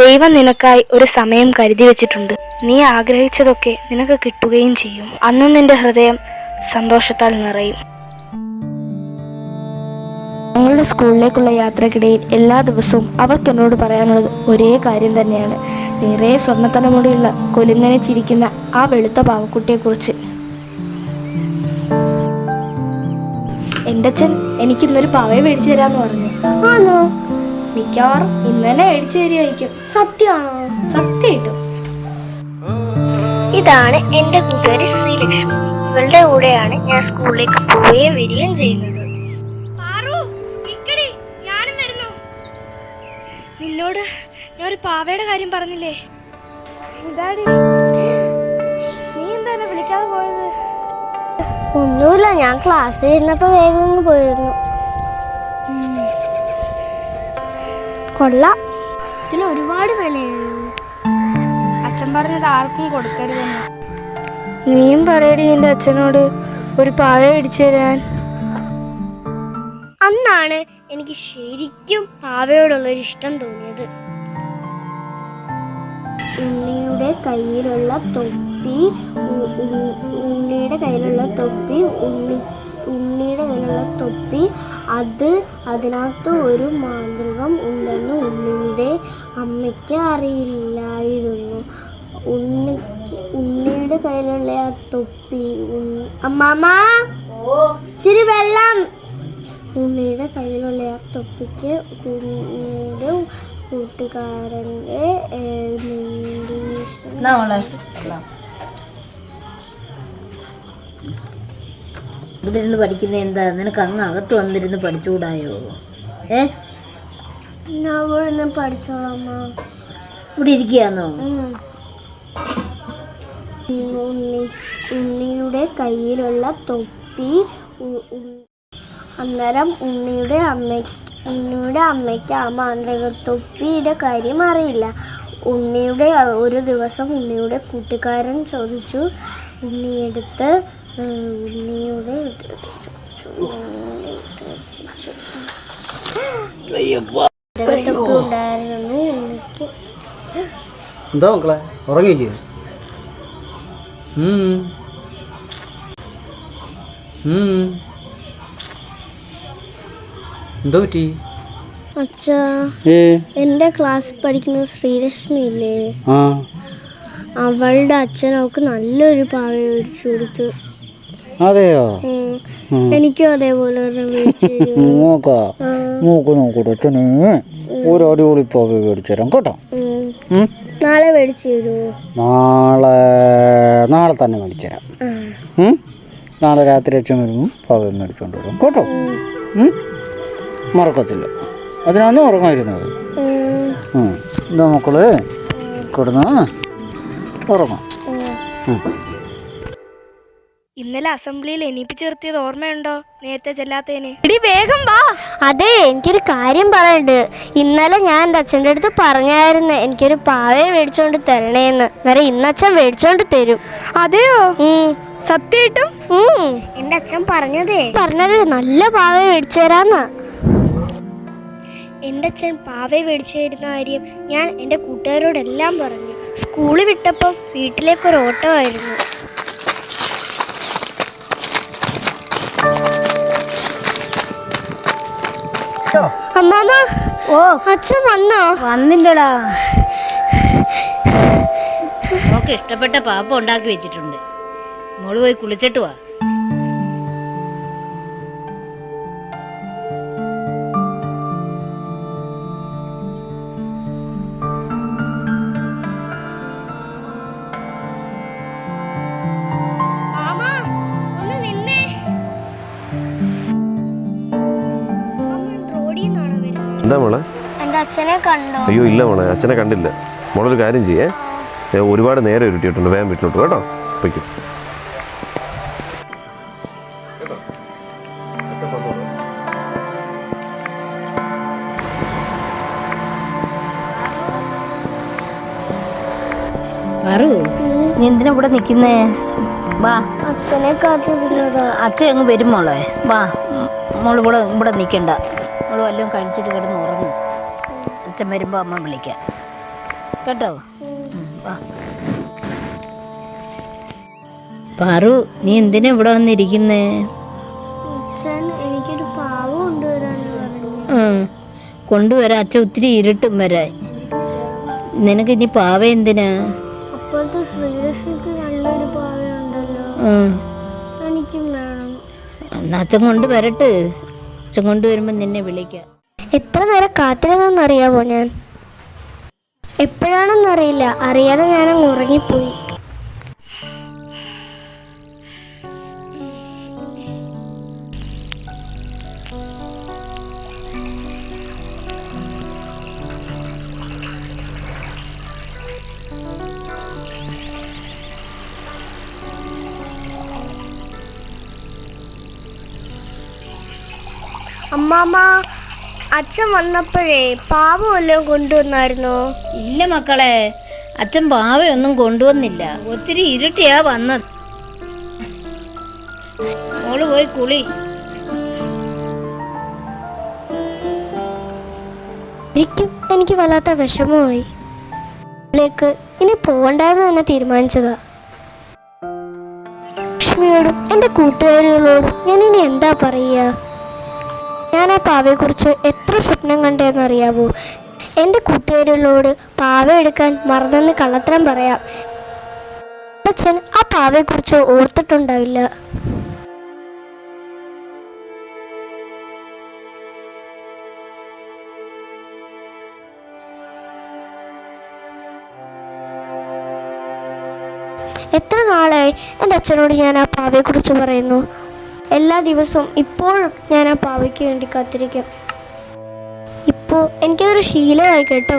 ദൈവം നിനക്കായി ഒരു സമയം കരുതി വെച്ചിട്ടുണ്ട്. നീ ആഗ്രഹിച്ചതൊക്കെ നിനക്ക് കിട്ടുകയും ചെയ്യും. അന്ന് നിന്റെ ഹൃദയം സന്തോഷത്താൽ നിറയും. ഞങ്ങളുടെ സ്കൂളിലേക്കുള്ള യാത്രക്കിടയിൽ എല്ലാ ദിവസവും അവർക്ക് എന്നോട് പറയാനുള്ളത് ഒരേ കാര്യം തന്നെയാണ്. നിറയെ സ്വർണത്തലമുടിയുള്ള കൊലുങ്ങനെ ചിരിക്കുന്ന ആ വെളുത്ത പാവക്കുട്ടിയെക്കുറിച്ച്. എന്റെ അച്ഛൻ എനിക്കിന്നൊരു പാവയെ മേടിച്ചു തരാമെന്ന് പറഞ്ഞു. ആണോ മിക്കവാറും ഇന്ന് തന്നെ മേടിച്ചു തരുമായിരിക്കും സത്യമാണോ സത്യമായിട്ടും ഇതാണ് എന്റെ കൂട്ടുകാരി ശ്രീലക്ഷ്മി. ഇവളുടെ കൂടെയാണ് ഞാൻ സ്കൂളിലേക്ക് പോവുകയും വരികയും ചെയ്യുന്നത്. നിന്നോട് ഞാൻ ഒരു പാവയുടെ കാര്യം പറഞ്ഞില്ലേ? ഇതാടി നീ വിളിക്കാതെ പോയത്? ഒന്നുമില്ല ഞാൻ ക്ലാസ്സിൽ ഇരുന്നപ്പോ വേഗം പോയിരുന്നു. കൊള്ളാം. ഇതിന് ഒരുപാട് വിലയുള്ളൂ അച്ഛൻ പറഞ്ഞത് ആർക്കും കൊടുക്കരുതെന്ന്. നീയും പറയടി നിന്റെ അച്ഛനോട് ഒരു പായ ഇടിച്ചു തരാൻ. അന്നാണ് എനിക്ക് ശരിക്കും പാവയോടുള്ളൊരു ഇഷ്ടം തോന്നിയത്. ഉണ്ണിയുടെ കയ്യിലുള്ള തൊപ്പി ഉണ്ണിയുടെ കയ്യിലുള്ള തൊപ്പി ഉണ്ണി ഉണ്ണിയുടെ കയ്യിലുള്ള തൊപ്പി അത് അതിനകത്ത് ഒരു മാന്ത്രികം ഉണ്ടെന്ന് ഉണ്ണിയുടെ അമ്മയ്ക്ക് അറിയില്ലായിരുന്നു. ഉണ്ണിക്ക് ഉണ്ണിയുടെ കയ്യിലുള്ള ആ തൊപ്പി അമ്മാമാ ഇച്ചിരി വെള്ളം. ഉണ്ണിയുടെ കയ്യിലുള്ള ആ തൊപ്പിക്ക് ഉണ്ണിയുടെ കൂട്ടുകാരന്റെ ഇവിടെ ഇരുന്ന് പഠിക്കുന്ന എന്താ? നിനക്ക് അങ്ങ് അകത്ത് വന്നിരുന്ന് പഠിച്ചുകൂടായോ? ഏ? ഇവിടെ പഠിച്ചോളാം ഉണ്ണി ഉണ്ണിയുടെ കയ്യിലുള്ള തൊപ്പി അന്നേരം ഉണ്ണിയുടെ അമ്മ ഉണ്ണിയുടെ അമ്മയ്ക്ക് ആ മാന്ത്രിക തൊപ്പിയുടെ കാര്യം അറിയില്ല. ഉണ്ണിയുടെ ഒരു ദിവസം ഉണ്ണിയുടെ കൂട്ടുകാരൻ ചോദിച്ചു ഉണ്ണിയെടുത്ത് ഉണ്ണിയുടെ ഉണ്ടായിരുന്നു എന്താ മക്കളെ? ഉറങ്ങിയില്ലേ. എന്തോ പറ്റി? അച്ഛാ എന്റെ ക്ലാസ്സിൽ പഠിക്കുന്ന ശ്രീലക്ഷ്മി ഇല്ലേ? അവളുടെ അച്ഛൻ അവൾക്ക് നല്ലൊരു പാവ മേടിച്ചു കൊടുത്തു. അതെയോ? എനിക്കും അതേപോലെ? നോക്കാ. നോക്ക് നോക്കൂട്ടോ അച്ഛന് ഒരു അടിപൊളി പോകെ മേടിച്ചു തരാം കേട്ടോ. നാളെ മേടിച്ചു തരുമോ നാളെ നാളെ തന്നെ മേടിച്ചു തരാം. നാളെ രാത്രി അച്ഛൻ വരുമ്പോൾ പാവ മേടിച്ചോണ്ട് വരും കേട്ടോ? മറക്കത്തില്ല. അതിനാണ് ഉറങ്ങായിരുന്നത്. എന്താ മക്കൾ കിടന്ന് ഉറങ്ങാം. ഇന്നലെ അസംബ്ലിയിൽ എണീപ്പിച്ചു നിർത്തിയത് ഓർമ്മയുണ്ടോ? നേരത്തെ ചെല്ലാത്തേന് എടി വേഗം വാ. അതെ എനിക്കൊരു കാര്യം പറയണ്ട് ഇന്നലെ ഞാൻ എന്റെ അച്ഛന്റെ അടുത്ത് പറഞ്ഞായിരുന്നു എനിക്കൊരു പാവയെ മേടിച്ചോണ്ട് തരണേന്ന്. അന്നേരം ഇന്നച്ഛൻ മേടിച്ചോണ്ട് തരും. അതെയോ. സത്യമായിട്ടും. എന്റെ അച്ഛൻ പറഞ്ഞതേ. പറഞ്ഞത് നല്ല പാവ മേടിച്ചു തരാന്നാ. എന്റെ അച്ഛൻ പാവയെ മേടിച്ചു തരുന്ന കാര്യം ഞാൻ എന്റെ കൂട്ടുകാരോടെല്ലാം പറഞ്ഞു. സ്കൂളിൽ വിട്ടപ്പം വീട്ടിലേക്കൊരു ഓട്ടമായിരുന്നു. അമ്മാമ ഓ. അച്ഛൻ വന്നോ? വന്നില്ലടാ. മോക്ക് ഇഷ്ടപ്പെട്ട പാപ്പ ഉണ്ടാക്കി വെച്ചിട്ടുണ്ട്. മോൾ പോയി കുളിച്ചിട്ട് വാ. എന്താ മോളെ? അയ്യോ ഇല്ല മോളെ അച്ഛനെ കണ്ടില്ല. മോളൊരു കാര്യം ചെയ്യേ. ഒരുപാട് നേരം ഇരുട്ടിയിട്ടുണ്ട് വേഗം വീട്ടിലോട്ട് കേട്ടോ. വയ്ക്കും നീ എന്തിനാ ഇവിടെ നിക്കുന്നേ? വാ. അച്ഛനെ കാത്തിരുന്നതാ. അച്ഛൻ അങ്ങ് വരും മോളെ. വാ. മോൾ ഇവിടെ ഇവിടെ നിൽക്കണ്ട വല്ലതും കഴിച്ചിട്ട് കിടന്ന് ഉറങ്ങും. അച്ഛൻ വരുമ്പോൾ അമ്മ വിളിക്കാം. കേട്ടോ? വാ. പാറു നീ എന്തിനാ ഇവിടെ വന്നിരിക്കുന്നേ? എനിക്കൊരു പാവം. കൊണ്ടുവരാം. അച്ഛൻ ഒത്തിരി ഇരുട്ടും വരാൻ. നിനക്ക് ഇനി പാവ എന്തിനാ? അച്ഛൻ കൊണ്ടുവരട്ട്. അച്ഛൻ കൊണ്ടുവരുമ്പോൾ നിന്നെ വിളിക്കാം. എത്ര നേരം കാത്തിരുന്നെന്നറിയാവോ ഞാൻ? എപ്പോഴാണെന്നറിയില്ല. അറിയാതെ ഞാനങ്ങ് ഉറങ്ങിപ്പോയി. അമ്മാമ്മ അച്ഛൻ വന്നപ്പോഴേ പാവ വല്ലതും കൊണ്ടുവന്നായിരുന്നോ? ഇല്ല മക്കളെ അച്ഛൻ പാവയൊന്നും കൊണ്ടുവന്നില്ല. ഒത്തിരി ഇരുട്ടിയാ വന്നത്. മോൾ പോയി കുളി. ശരിക്കും എനിക്ക് വല്ലാത്ത വിഷമമായി. ലേക്ക് ഇനി പോകണ്ടെന്ന് തന്നെ തീരുമാനിച്ചതാ. ലക്ഷ്മിയോടും എന്റെ കൂട്ടുകാരികളോടും ഞാൻ ഇനി എന്താ പറയുക? ഞാൻ ആ പാവയെക്കുറിച്ച് എത്ര സ്വപ്നം കണ്ടതെന്നറിയാവോ എന്റെ കൂട്ടുകാരികളോട് പാവ എടുക്കാൻ മറന്നെന്ന് കള്ളത്തരം പറയാം. അച്ഛൻ ആ പാവയെക്കുറിച്ച് ഓർത്തിട്ടുണ്ടാവില്ല. എത്ര നാളായി എന്റെ അച്ഛനോട് ഞാൻ ആ പാവയെക്കുറിച്ച് പറയുന്നു? എല്ലാ ദിവസവും ഇപ്പോഴും ഞാൻ ആ പാവയ്ക്ക് വേണ്ടി കാത്തിരിക്കും. ഇപ്പോൾ എനിക്കതൊരു ശീലമായി കേട്ടോ.